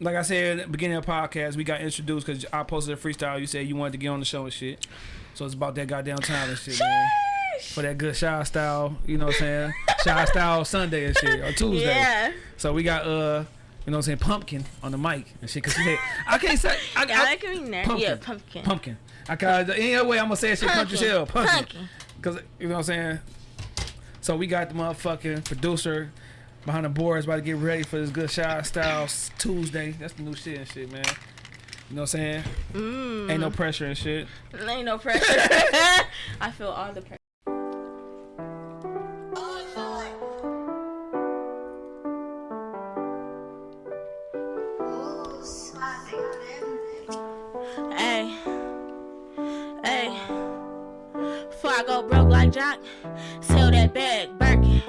like I said at the beginning of the podcast, we got introduced because I posted a freestyle. You said you wanted to get on the show and shit. So it's about that goddamn time and shit, man. For that good shy style, you know what I'm saying? shy style Sunday and shit, or Tuesday. Yeah. So we got, uh, you know what I'm saying, Pumpkin on the mic and shit. Cause she said, I can't say, I, Yeah, I, that can be nerd. Yeah, pumpkin. Pumpkin. I can't, any other way I'm gonna say that shit, Pumpkin. yourself. Pumpkin. Pumpkin. Cause, you know what I'm saying? So we got the motherfucking producer behind the boards about to get ready for this good shot style Tuesday. That's the new shit and shit, man. You know what I'm saying? Mm. Ain't no pressure and shit. Ain't no pressure. I feel all the pressure. Hey, hey. Before I go broke like Jock, sell that bag, Birkin.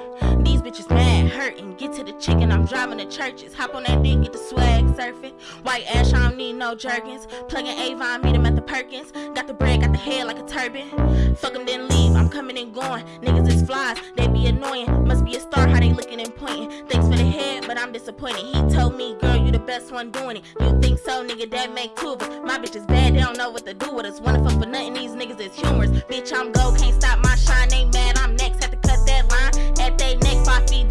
These bitches hurting. Get to the chicken, I'm driving to churches. Hop on that dick, get the swag, surfing. White ash, I don't need no jerkins. Plugging Avon, meet 'em at the Perkins. Got the bread, got the head like a turban. Fuck 'em, then leave. I'm coming and going. Niggas is flies, they be annoying. Must be a star, how they looking and pointing. Thanks for the head, but I'm disappointed. He told me, girl, you the best one doing it. You think so, nigga? That make two of us. My bitch is bad, they don't know what to do with us. Wanna fuck for nothing, these niggas is humorous. Bitch, I'm gold, can't stop my shine. Ain't mad, I'm next. Had to cut that line. At they neck, five feet,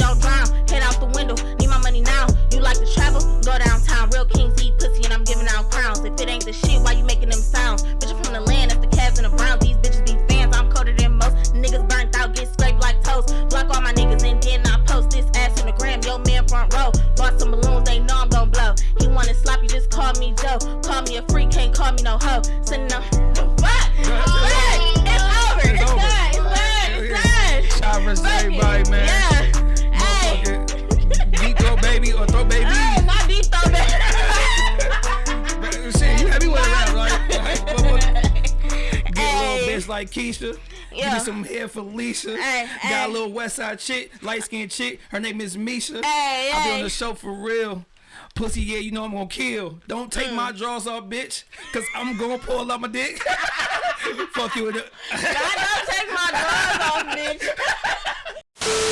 bitch like Keisha. Give me some hair for Leisha. Hey, Got a little West Side chick, light skinned chick. Her name is Misha. Hey, I'll be on the show for real. Pussy, yeah, you know I'm gonna kill. Don't take Mm. my drawers off, bitch, cause I'm gonna pull out my dick. Fuck you with it. I don't take my drawers off, bitch.